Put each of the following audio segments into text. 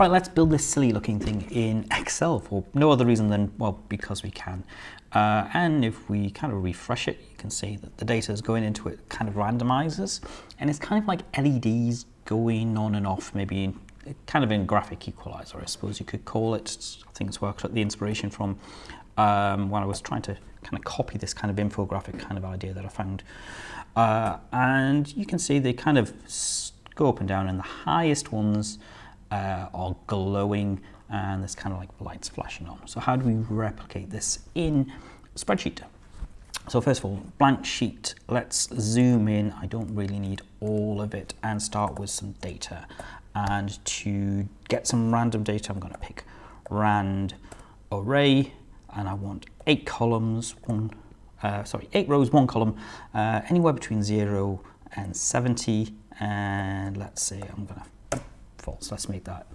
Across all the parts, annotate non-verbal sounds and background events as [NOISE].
Right, let's build this silly looking thing in Excel for no other reason than, well, because we can. Uh, and if we kind of refresh it, you can see that the data is going into it kind of randomizes. And it's kind of like LEDs going on and off, maybe in, kind of in graphic equalizer, I suppose you could call it. I think it's worked the inspiration from um, when I was trying to kind of copy this kind of infographic kind of idea that I found. Uh, and you can see they kind of go up and down and the highest ones uh, are glowing and there's kind of like lights flashing on. So how do we replicate this in spreadsheet? So first of all, blank sheet, let's zoom in. I don't really need all of it and start with some data. And to get some random data, I'm gonna pick rand array and I want eight columns, one, uh, sorry, eight rows, one column, uh, anywhere between zero and 70. And let's say I'm gonna false. Let's make that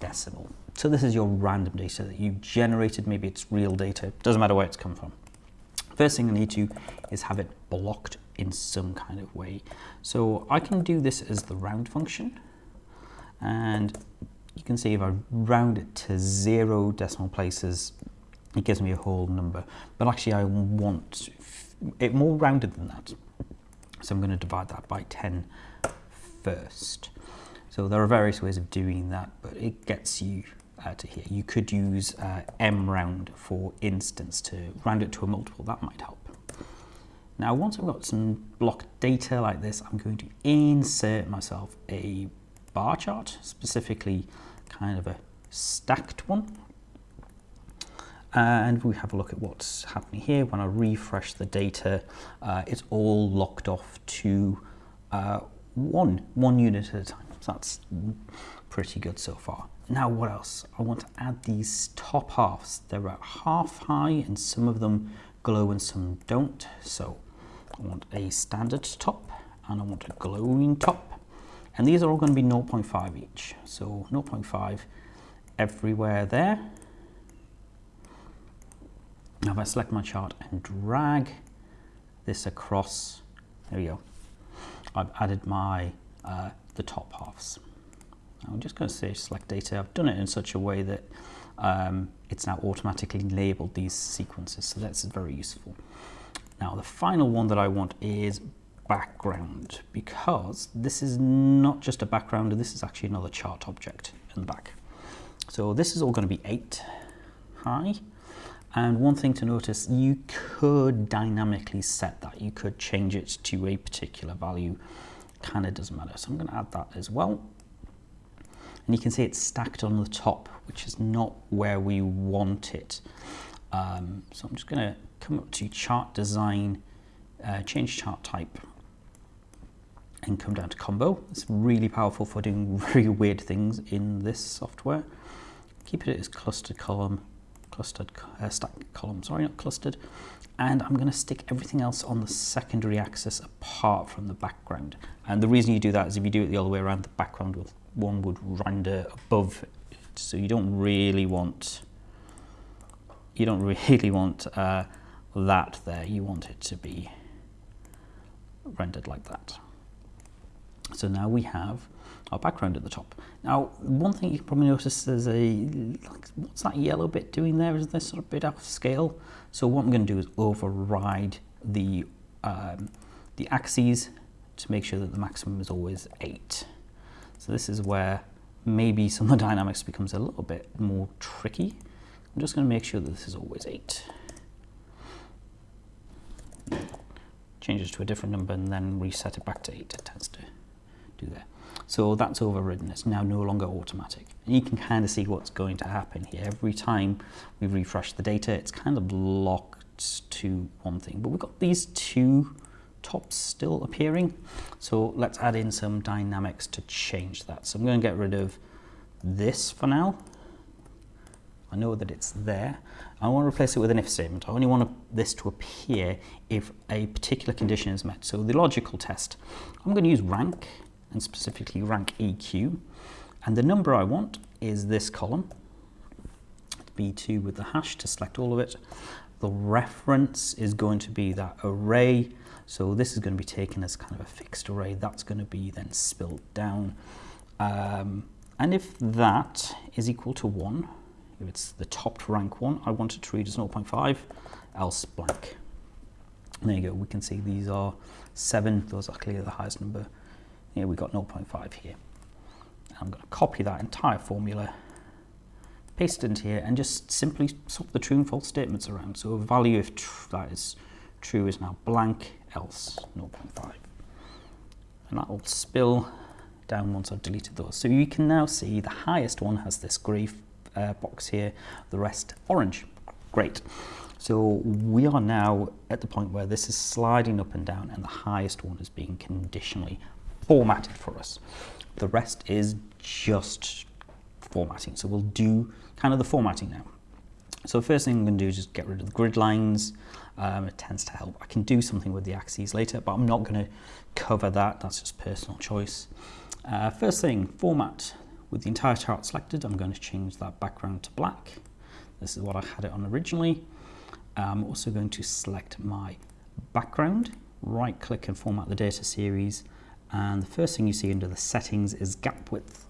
decimal. So this is your random data that you generated. Maybe it's real data. Doesn't matter where it's come from. First thing I need to is have it blocked in some kind of way. So I can do this as the round function. And you can see if I round it to zero decimal places, it gives me a whole number. But actually I want it more rounded than that. So I'm going to divide that by 10 first. So there are various ways of doing that, but it gets you uh, to here. You could use uh, mround for instance to round it to a multiple, that might help. Now once I've got some block data like this, I'm going to insert myself a bar chart, specifically kind of a stacked one. And we have a look at what's happening here. When I refresh the data, uh, it's all locked off to uh, one, one unit at a time. So that's pretty good so far. Now what else? I want to add these top halves. They're about half high and some of them glow and some don't. So I want a standard top and I want a glowing top. And these are all going to be 0.5 each. So 0.5 everywhere there. Now if I select my chart and drag this across, there we go. I've added my uh, the top halves. I'm just going to say select data. I've done it in such a way that um, it's now automatically labeled these sequences, so that's very useful. Now the final one that I want is background because this is not just a background, this is actually another chart object in the back. So this is all going to be 8 high. And one thing to notice, you could dynamically set that. You could change it to a particular value kind of doesn't matter. So I'm going to add that as well. And you can see it's stacked on the top, which is not where we want it. Um, so I'm just going to come up to chart design, uh, change chart type, and come down to combo. It's really powerful for doing [LAUGHS] very weird things in this software. Keep it as clustered column, clustered uh, stack column, sorry, not clustered and I'm going to stick everything else on the secondary axis apart from the background. And the reason you do that is if you do it the other way around, the background will, one would render above it. So you don't really want, you don't [LAUGHS] really want uh, that there. You want it to be rendered like that. So now we have our background at the top. Now, one thing you can probably notice is a, like, what's that yellow bit doing there? Is this sort of bit off scale? So what I'm going to do is override the, um, the axes to make sure that the maximum is always 8. So this is where maybe some of the [LAUGHS] dynamics becomes a little bit more tricky. I'm just going to make sure that this is always 8. Change it to a different number and then reset it back to 8. It tends to do that. So that's overridden. It's now no longer automatic. And you can kind of see what's going to happen here. Every time we refresh the data, it's kind of locked to one thing. But we've got these two tops still appearing. So let's add in some dynamics to change that. So I'm going to get rid of this for now. I know that it's there. I want to replace it with an if statement. I only want this to appear if a particular condition is met. So the logical test, I'm going to use rank and specifically rank EQ. And the number I want is this column, B2 with the hash to select all of it. The reference is going to be that array. So this is going to be taken as kind of a fixed array. That's going to be then spilled down. Um, And if that is equal to 1, if it's the top rank one, I want it to read as 0.5, else blank. There you go, we can see these are 7, those are clearly the highest number. Here we got 0.5 here. I'm going to copy that entire formula, paste it into here, and just simply swap the true and false statements around. So a value if that is true is now blank, else 0.5. And that will spill down once I've deleted those. So you can now see the highest one has this grey uh, box here, the rest orange. Great. So we are now at the point where this is sliding up and down and the highest one is being conditionally formatted for us. The rest is just formatting. So we'll do kind of the formatting now. So first thing I'm going to do is just get rid of the grid lines. Um, it tends to help. I can do something with the axes later, but I'm not going to cover that. That's just personal choice. Uh, first thing, format. With the entire chart selected, I'm going to change that background to black. This is what I had it on originally. I'm also going to select my background, right click and format the data series. And the first thing you see under the settings is gap width.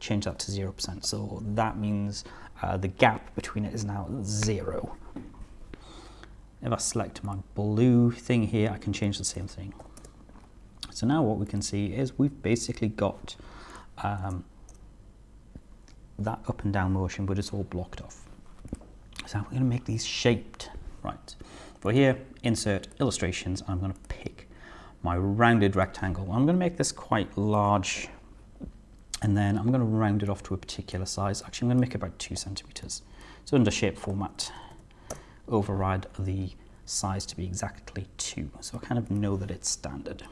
Change that to 0%. So that means uh, the gap between it is now zero. If I select my blue thing here, I can change the same thing. So now what we can see is we've basically got um, that up and down motion, but it's all blocked off. So we're going to make these shaped, right? For here, insert illustrations, I'm going to pick my rounded rectangle. I'm going to make this quite large, and then I'm going to round it off to a particular size. Actually, I'm going to make it about two centimeters. So under shape format, override the size to be exactly two. So I kind of know that it's standard.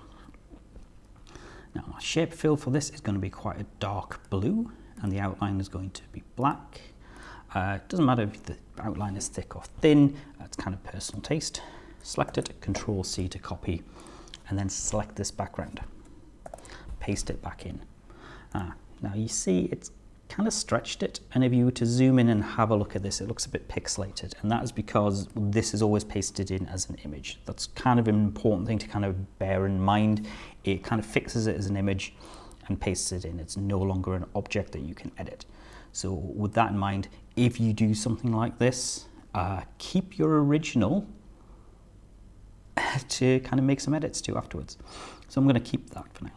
Now my shape fill for this is going to be quite a dark blue and the outline is going to be black. Uh, it doesn't matter if the outline is thick or thin, it's kind of personal taste. Select it, Control C to copy, and then select this background. Paste it back in. Ah, now you see it's kind of stretched it, and if you were to zoom in and have a look at this, it looks a bit pixelated, and that is because this is always pasted in as an image. That's kind of an important thing to kind of bear in mind. It kind of fixes it as an image, and pastes it in. It's no longer an object that you can edit. So with that in mind, if you do something like this, uh, keep your original [LAUGHS] to kind of make some edits to afterwards. So I'm going to keep that for now.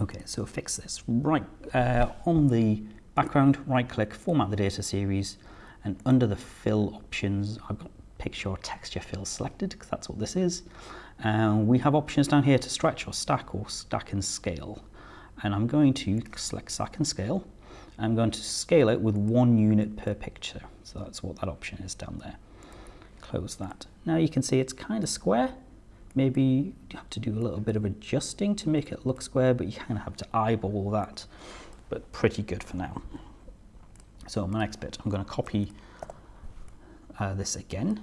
Okay, so fix this. Right, uh, on the background, right click, format the data series, and under the fill options, I've got picture or texture fill selected because that's what this is. And we have options down here to stretch or stack or stack and scale and I'm going to select stack and scale. I'm going to scale it with one unit per picture. So that's what that option is down there. Close that. Now you can see it's kind of square. Maybe you have to do a little bit of adjusting to make it look square, but you kind of have to eyeball that, but pretty good for now. So my next bit, I'm going to copy uh, this again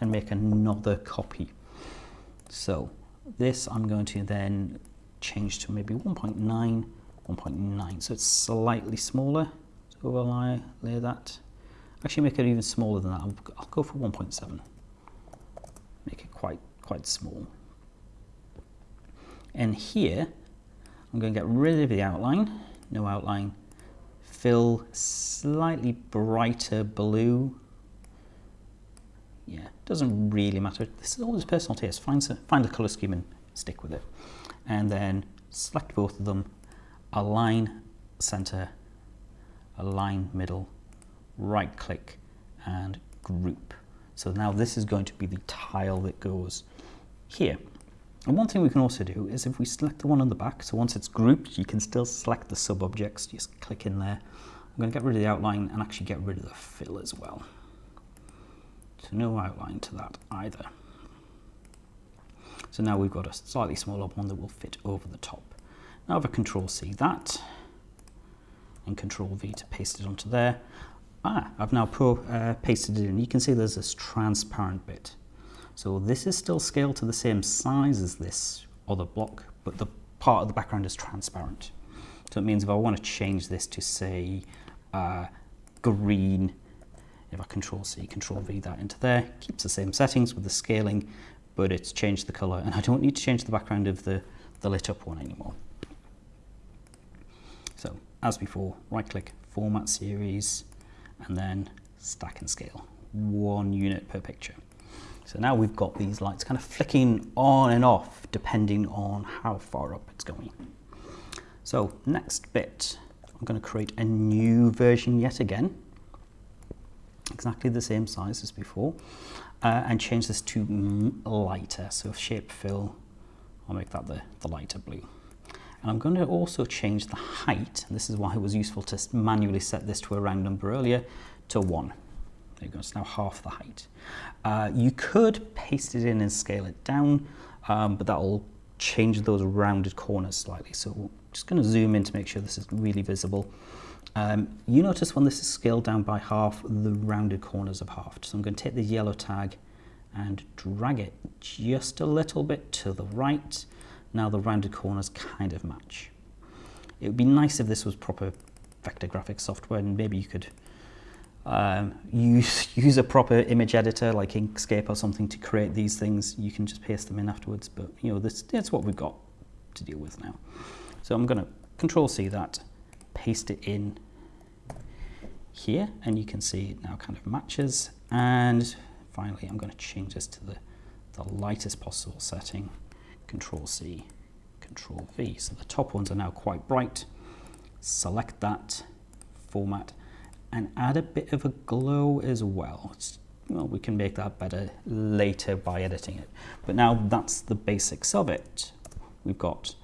and make another copy. So this I'm going to then change to maybe 1.9, 1.9. So it's slightly smaller. So overlay layer that. Actually make it even smaller than that. I'll, I'll go for 1.7. Make it quite, quite small. And here, I'm going to get rid of the outline, no outline, fill slightly brighter blue. Yeah, doesn't really matter. This is all always personal taste. Find, find a color scheme and stick with it and then select both of them, align center, align middle, right click and group. So now this is going to be the tile that goes here. And one thing we can also do is if we select the one on the back, so once it's grouped, you can still select the sub-objects, just click in there. I'm going to get rid of the outline and actually get rid of the fill as well. So no outline to that either. So now we've got a slightly smaller one that will fit over the top. Now I control C that and control V to paste it onto there. Ah, I've now uh, pasted it in. You can see there's this transparent bit. So this is still scaled to the same size as this other block, but the part of the background is transparent. So it means if I want to change this to say uh, green, if I control C, control V that into there, keeps the same settings with the scaling, but it's changed the color and I don't need to change the background of the, the lit up one anymore. So as before, right click, format series, and then stack and scale, one unit per picture. So now we've got these lights kind of flicking on and off depending on how far up it's going. So next bit, I'm going to create a new version yet again, exactly the same size as before, uh, and change this to lighter. So shape fill, I'll make that the, the lighter blue. And I'm going to also change the height, and this is why it was useful to manually set this to a round number earlier, to 1. There you go, it's now half the height. Uh, you could paste it in and scale it down, um, but that'll change those rounded corners slightly. So I'm just going to zoom in to make sure this is really visible. Um, you notice when this is scaled down by half, the rounded corners have halved. So I'm going to take the yellow tag and drag it just a little bit to the right now the rounded corners kind of match. It would be nice if this was proper vector graphics software and maybe you could um, use, [LAUGHS] use a proper image editor like Inkscape or something to create these things. You can just paste them in afterwards, but you know, this, that's what we've got to deal with now. So I'm going to control C that, paste it in here, and you can see it now kind of matches. And finally, I'm going to change this to the, the lightest possible setting Control C, Control V. So the top ones are now quite bright. Select that format and add a bit of a glow as well. It's, well, we can make that better later by editing it. But now that's the basics of it. We've got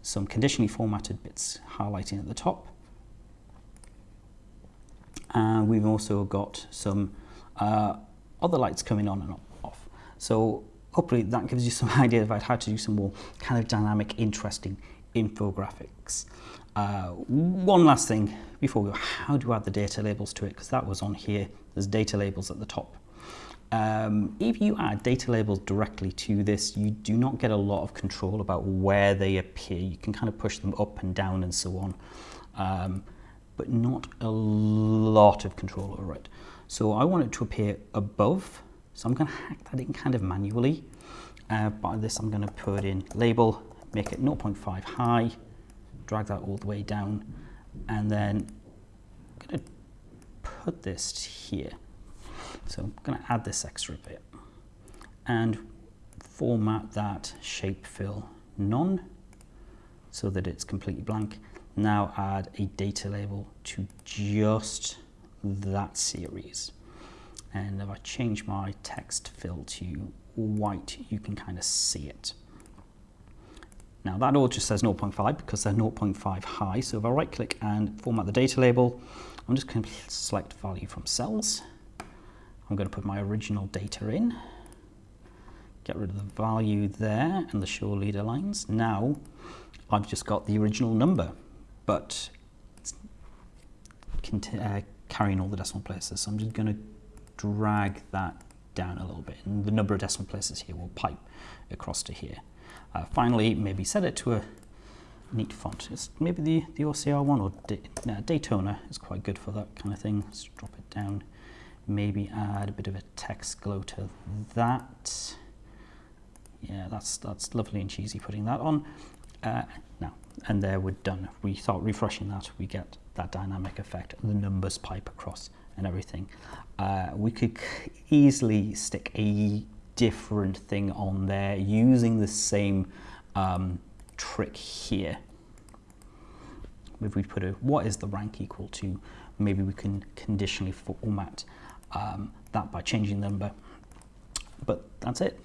some conditionally formatted bits highlighting at the top. And we've also got some uh, other lights coming on and off. So hopefully that gives you some [LAUGHS] idea about how to do some more kind of dynamic, interesting infographics. Uh, one last thing before we go, how do you add the data labels to it? Because that was on here, there's data labels at the top. Um, if you add data labels directly to this, you do not get a lot of control about where they appear. You can kind of push them up and down and so on, um, but not a lot of control over it. So I want it to appear above so I'm going to hack that in kind of manually. Uh, by this I'm going to put in label, make it 0.5 high, drag that all the way down, and then I'm going to put this here. So I'm going to add this extra bit and format that shape fill none so that it's completely blank. Now add a data label to just that series and if I change my text fill to white you can kind of see it. Now that all just says 0.5 because they're 0.5 high. So if I right click and format the data label I'm just going to select value from cells. I'm going to put my original data in. Get rid of the value there and the show leader lines. Now I've just got the original number but it's uh, carrying all the decimal places. So I'm just going to drag that down a little bit and the number of decimal places here will pipe across to here. Uh, finally, maybe set it to a neat font. It's maybe the, the OCR one or Daytona is quite good for that kind of thing. Let's drop it down. Maybe add a bit of a text glow to that. Yeah, that's, that's lovely and cheesy putting that on. Uh, now, and there we're done. If We start refreshing that, we get that dynamic effect. The numbers pipe across and everything. Uh, we could easily stick a different thing on there using the same um, trick here. If we put a what is the rank equal to, maybe we can conditionally format um, that by changing the number. But that's it.